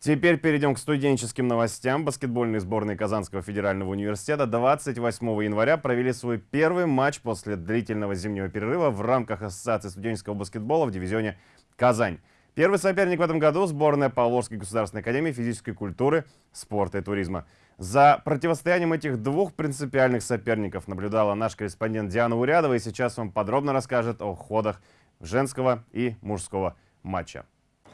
Теперь перейдем к студенческим новостям. Баскетбольные сборные Казанского федерального университета 28 января провели свой первый матч после длительного зимнего перерыва в рамках Ассоциации студенческого баскетбола в дивизионе «Казань». Первый соперник в этом году – сборная Павловской государственной академии физической культуры, спорта и туризма. За противостоянием этих двух принципиальных соперников наблюдала наш корреспондент Диана Урядова и сейчас вам подробно расскажет о ходах женского и мужского матча.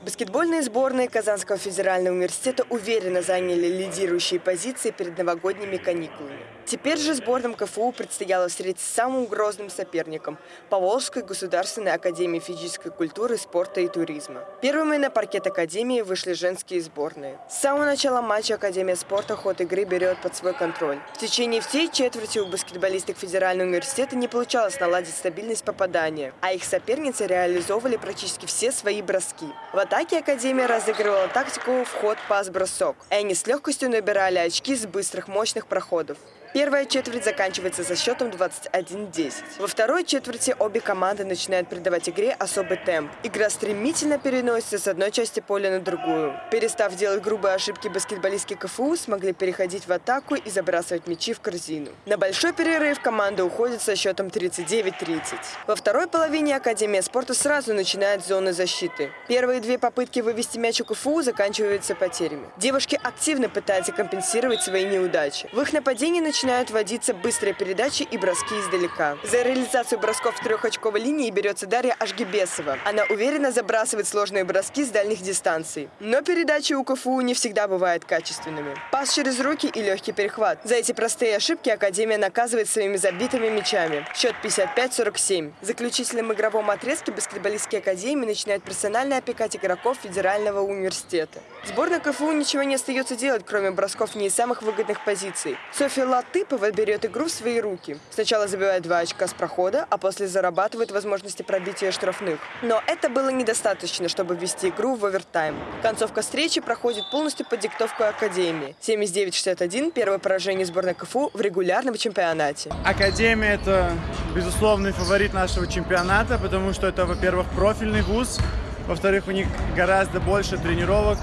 Баскетбольные сборные Казанского федерального университета уверенно заняли лидирующие позиции перед новогодними каникулами. Теперь же сборным КФУ предстояло встретиться с самым грозным соперником – Поволжской государственной академией физической культуры, спорта и туризма. Первыми на паркет академии вышли женские сборные. С самого начала матча Академия спорта ход игры берет под свой контроль. В течение всей четверти у баскетболисток Федерального университета не получалось наладить стабильность попадания, а их соперницы реализовывали практически все свои броски. В атаке Академия разыгрывала тактику вход-пас-бросок, и они с легкостью набирали очки с быстрых мощных проходов. Первая четверть заканчивается со счетом 21-10. Во второй четверти обе команды начинают придавать игре особый темп. Игра стремительно переносится с одной части поля на другую. Перестав делать грубые ошибки, баскетболистки КФУ смогли переходить в атаку и забрасывать мячи в корзину. На большой перерыв команда уходит со счетом 39-30. Во второй половине Академия спорта сразу начинает зоны защиты. Первые две попытки вывести мяч у КФУ заканчиваются потерями. Девушки активно пытаются компенсировать свои неудачи. В их нападении начинают начинают вводиться быстрые передачи и броски издалека. За реализацию бросков в трехочковой линии берется Дарья Ашгибесова. Она уверенно забрасывает сложные броски с дальних дистанций. Но передачи у КФУ не всегда бывают качественными. Пас через руки и легкий перехват. За эти простые ошибки Академия наказывает своими забитыми мячами. Счет 55-47. В заключительном игровом отрезке баскетболистские Академии начинают персонально опекать игроков Федерального университета. Сборная КФУ ничего не остается делать, кроме бросков не из самых выгодных позиций. Софья Лат Латыпова берет игру в свои руки. Сначала забивает два очка с прохода, а после зарабатывает возможности пробития штрафных. Но это было недостаточно, чтобы ввести игру в овертайм. Концовка встречи проходит полностью под диктовку Академии. 79-61 – первое поражение сборной КФУ в регулярном чемпионате. Академия – это безусловный фаворит нашего чемпионата, потому что это, во-первых, профильный вуз, во-вторых, у них гораздо больше тренировок,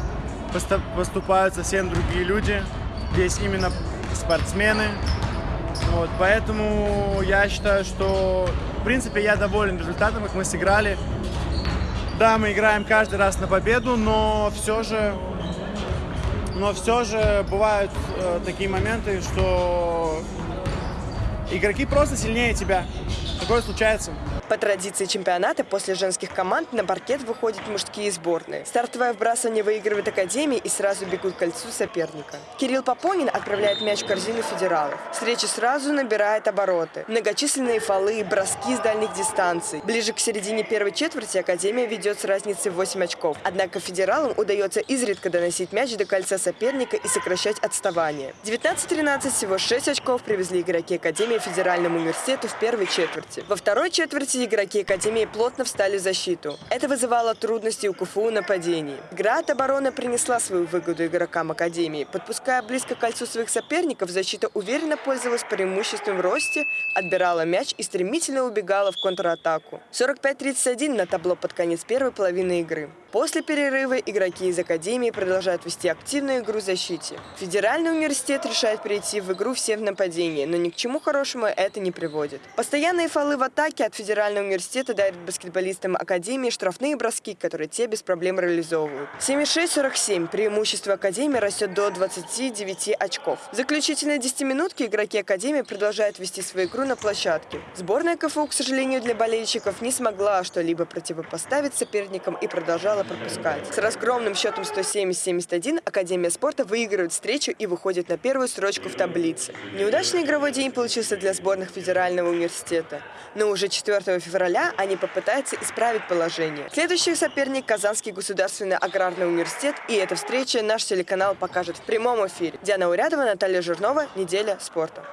поступают совсем другие люди. Здесь именно спортсмены. Вот, поэтому я считаю, что в принципе я доволен результатом, как мы сыграли. Да, мы играем каждый раз на победу, но все же, но все же бывают э, такие моменты, что игроки просто сильнее тебя. Такое случается. По традиции чемпионата после женских команд на паркет выходят мужские сборные. Стартовое вбрасывание выигрывает Академия и сразу бегут к кольцу соперника. Кирилл Попонин отправляет мяч в корзину федералов. Встреча сразу набирает обороты. Многочисленные фолы, броски с дальних дистанций. Ближе к середине первой четверти Академия ведет с разницей в 8 очков. Однако федералам удается изредка доносить мяч до кольца соперника и сокращать отставание. 19-13 всего 6 очков привезли игроки Академии Федеральному университету в первой четверти. Во второй четверти игроки Академии плотно встали в защиту. Это вызывало трудности у КФУ в нападении. Игра от обороны принесла свою выгоду игрокам Академии. Подпуская близко к кольцу своих соперников, защита уверенно пользовалась преимуществом в росте, отбирала мяч и стремительно убегала в контратаку. 45-31 на табло под конец первой половины игры. После перерыва игроки из Академии продолжают вести активную игру в защите. Федеральный университет решает перейти в игру все в нападении, но ни к чему хорошему это не приводит. Постоянные фолы в атаке от Федерального университета дарят баскетболистам Академии штрафные броски, которые те без проблем реализовывают. 76-47 преимущество Академии растет до 29 очков. В заключительной 10-минутке игроки Академии продолжают вести свою игру на площадке. Сборная КФУ, к сожалению, для болельщиков не смогла что-либо противопоставить соперникам и продолжала пропускать. С разгромным счетом 170-71 Академия спорта выигрывает встречу и выходит на первую строчку в таблице. Неудачный игровой день получился для сборных Федерального университета. Но уже 4 февраля они попытаются исправить положение. Следующий соперник – Казанский государственный аграрный университет. И эта встреча наш телеканал покажет в прямом эфире. Диана Урядова, Наталья Жирнова. Неделя спорта.